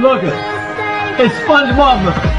Look at. It's SpongeBob.